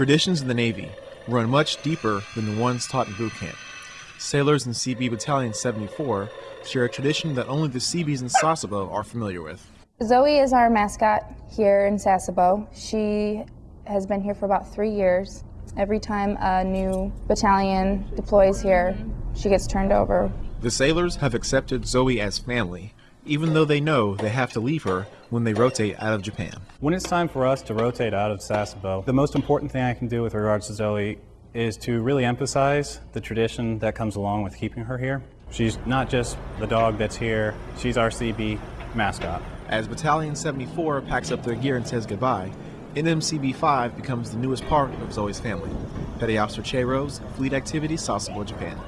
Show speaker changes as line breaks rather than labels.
Traditions in the Navy run much deeper than the ones taught in boot camp. Sailors in Seabee Battalion 74 share a tradition that only the Seabees in Sasebo are familiar with.
Zoe is our mascot here in Sasebo. She has been here for about three years. Every time a new battalion deploys here, she gets turned over.
The sailors have accepted Zoe as family, even though they know they have to leave her when they rotate out of Japan.
When it's time for us to rotate out of Sasebo, the most important thing I can do with regards to Zoe is to really emphasize the tradition that comes along with keeping her here. She's not just the dog that's here, she's our Seabee mascot.
As Battalion 74 packs up their gear and says goodbye, NMCB 5 becomes the newest part of Zoe's family. Petty Officer Che Rose, Fleet Activity, Sasebo, Japan.